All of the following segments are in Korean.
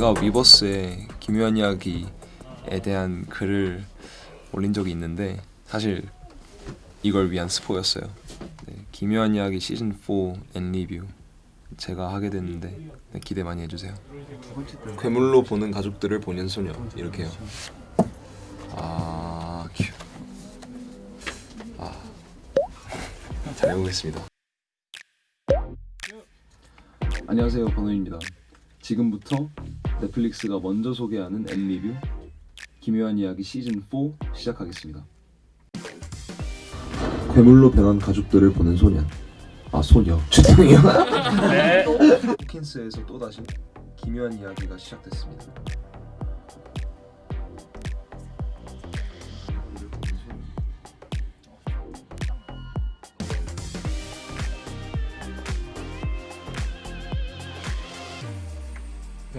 제가 위버스에 기묘한 이야기에 대한 글을 올린 적이 있는데 사실 이걸 위한 스포였어요. 네, 기묘한 이야기 시즌 4앤 리뷰 제가 하게 됐는데 네, 기대 많이 해주세요. 괴물로 보는 가족들을 보는 소녀 이렇게요. 아 큐. 아. 잘 해보겠습니다. 안녕하세요 버논입니다. 지금부터 넷플릭스가 먼저 소개하는 앤 리뷰 기묘한 이야기 시즌 4 시작하겠습니다. 괴물로 변한 가족들을 보는 소년. 아 소녀. 죄송해요. 호킨스에서 또 다시 기묘한 이야기가 시작됐습니다.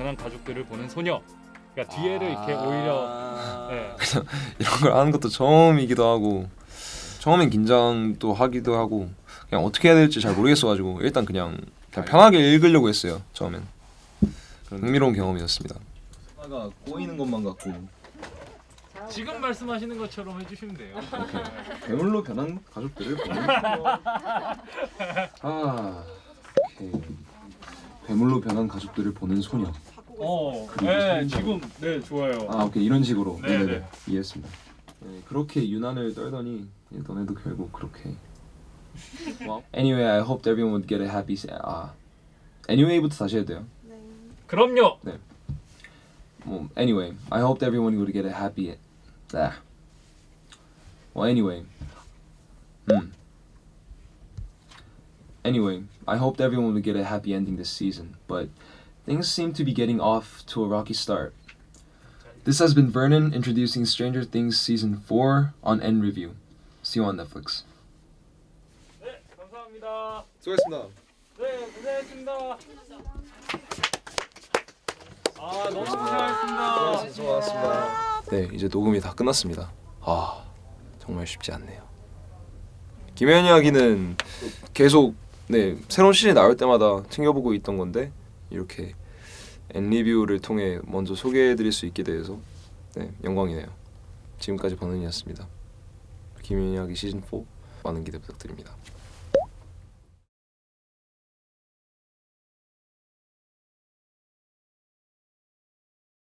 변한 가족들을 보는 소녀. 그러니까 뒤에를 이렇게 오히려 네. 이런 걸 하는 것도 처음이기도 하고 처음엔 긴장도 하기도 하고 그냥 어떻게 해야 될지 잘 모르겠어가지고 일단 그냥, 그냥 편하게 읽으려고 했어요 처음엔. 그런 흥미로운 경험이었습니다. 하나가 꼬이는 것만 같고. 지금 말씀하시는 것처럼 해주시면 돼요. 괴물로 변한 가족들을 보는 아. 오케이 괴물로 변한 가족들을 보는 소녀 어, 네. 지금 네 좋아요. 아 오케이 이런 식으로 네, 네네네 네. 이해했습니다 네, 그렇게 유난을 떨더니 너네도 결국 그렇게 Anyway I hoped everyone would get a happy 아 Anyway부터 다시 해도 돼요 그럼요. 뭐 Anyway I hoped everyone would get a happy 아. Well anyway 음 Anyway I hoped everyone would get a happy ending this season but things seem to be getting off to a rocky start This has been Vernon introducing Stranger Things Season 4 on N Review. See you on Netflix. 네, 감사합니다. 수고하셨습니다. 네, 고생했습니다. 아, 너무 고생하셨습니다. 수고하셨습니다. 네, 이제 녹음이 다 끝났습니다. 아, 정말 쉽지 않네요. 김현 이야기는 계속 네 새로운 시즌 나올 때마다 챙겨보고 있던 건데 이렇게 앤 리뷰를 통해 먼저 소개해드릴 수 있게 돼서 네 영광이네요. 지금까지 버논이었습니다. 기묘한 이야기 시즌 4 많은 기대 부탁드립니다.